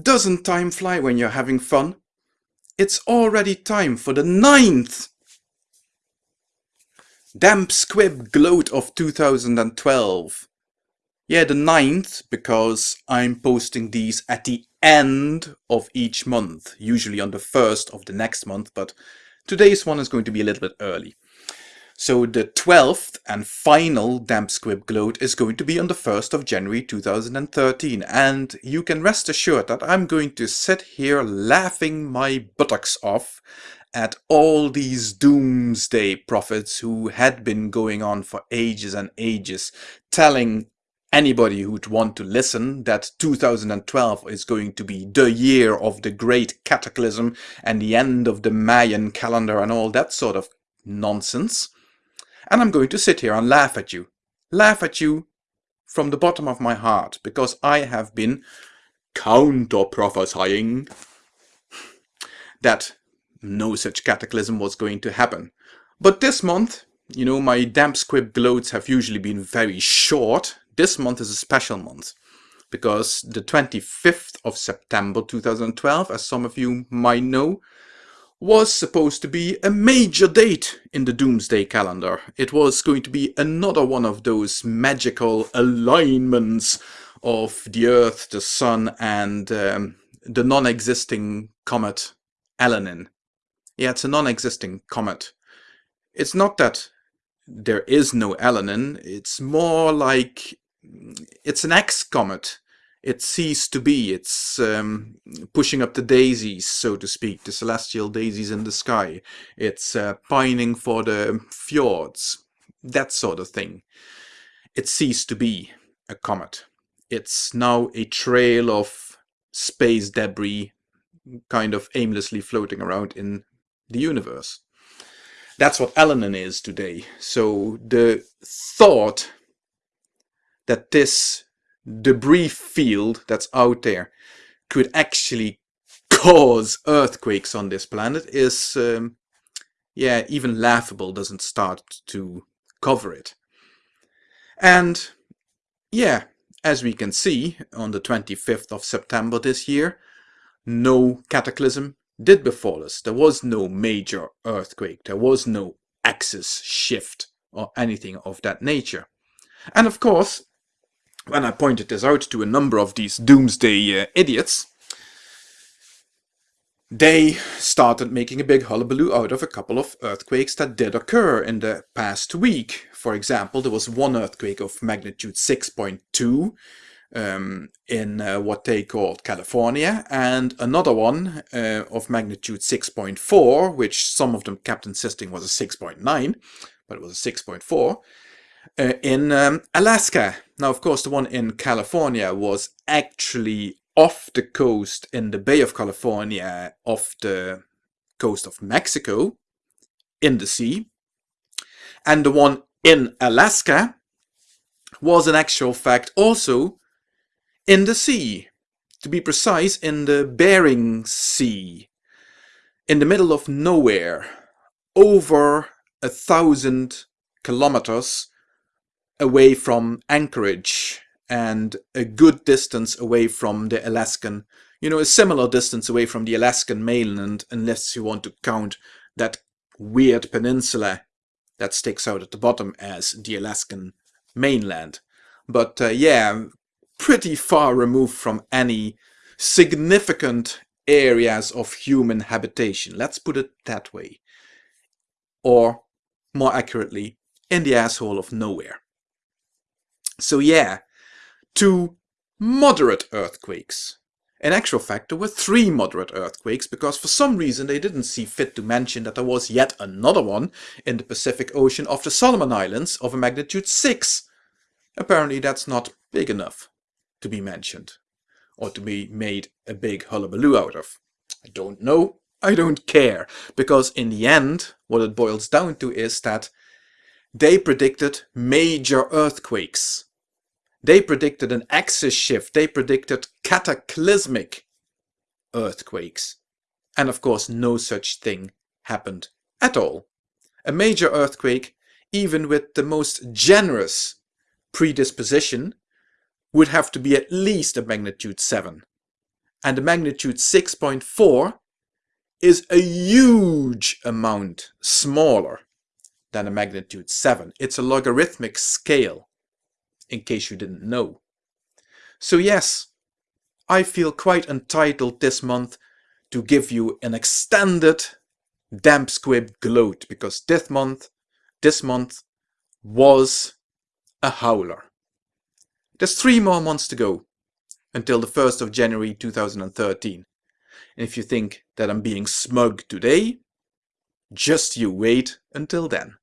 Doesn't time fly when you're having fun? It's already time for the ninth Damp Squib Gloat of 2012. Yeah, the ninth, because I'm posting these at the end of each month, usually on the first of the next month, but today's one is going to be a little bit early. So the 12th and final Damp Squib Gloat is going to be on the 1st of January 2013 and you can rest assured that I'm going to sit here laughing my buttocks off at all these doomsday prophets who had been going on for ages and ages telling anybody who'd want to listen that 2012 is going to be the year of the great cataclysm and the end of the Mayan calendar and all that sort of nonsense. And I'm going to sit here and laugh at you. Laugh at you from the bottom of my heart because I have been counter-prophesying that no such cataclysm was going to happen. But this month, you know, my damp squib gloats have usually been very short. This month is a special month because the 25th of September 2012, as some of you might know, was supposed to be a major date in the Doomsday calendar. It was going to be another one of those magical alignments of the Earth, the Sun, and um, the non-existing comet Elenin. Yeah, it's a non-existing comet. It's not that there is no Elenin, it's more like it's an X-comet. It ceased to be. It's um, pushing up the daisies, so to speak, the celestial daisies in the sky. It's uh, pining for the fjords, that sort of thing. It ceased to be a comet. It's now a trail of space debris kind of aimlessly floating around in the universe. That's what Elenin is today. So the thought that this debris field that's out there could actually cause earthquakes on this planet is, um, yeah, even laughable doesn't start to cover it. And yeah, as we can see on the 25th of September this year, no cataclysm, did befall us. There was no major earthquake. There was no axis shift or anything of that nature. And of course, when I pointed this out to a number of these doomsday uh, idiots, they started making a big hullabaloo out of a couple of earthquakes that did occur in the past week. For example, there was one earthquake of magnitude 6.2 um, in uh, what they called California, and another one uh, of magnitude 6.4, which some of them kept insisting was a 6.9, but it was a 6.4, uh, in um, Alaska. Now, of course, the one in California was actually off the coast in the Bay of California, off the coast of Mexico, in the sea. And the one in Alaska was in actual fact also in the sea. To be precise, in the Bering Sea. In the middle of nowhere. Over a thousand kilometers away from Anchorage and a good distance away from the Alaskan, you know, a similar distance away from the Alaskan mainland, unless you want to count that weird peninsula that sticks out at the bottom as the Alaskan mainland. But uh, yeah, pretty far removed from any significant areas of human habitation. Let's put it that way. Or, more accurately, in the asshole of nowhere. So yeah, two moderate earthquakes. In actual fact, there were three moderate earthquakes because for some reason they didn't see fit to mention that there was yet another one in the Pacific Ocean off the Solomon Islands of a magnitude 6. Apparently that's not big enough to be mentioned or to be made a big hullabaloo out of. I don't know. I don't care. Because in the end, what it boils down to is that they predicted major earthquakes. They predicted an axis shift. They predicted cataclysmic earthquakes. And of course, no such thing happened at all. A major earthquake, even with the most generous predisposition, would have to be at least a magnitude 7. and a magnitude 6.4 is a huge amount smaller than a magnitude 7. It's a logarithmic scale, in case you didn't know. So yes, I feel quite entitled this month to give you an extended damp squib gloat because this month, this month was a howler. There's three more months to go until the 1st of January 2013. And if you think that I'm being smug today, just you wait until then.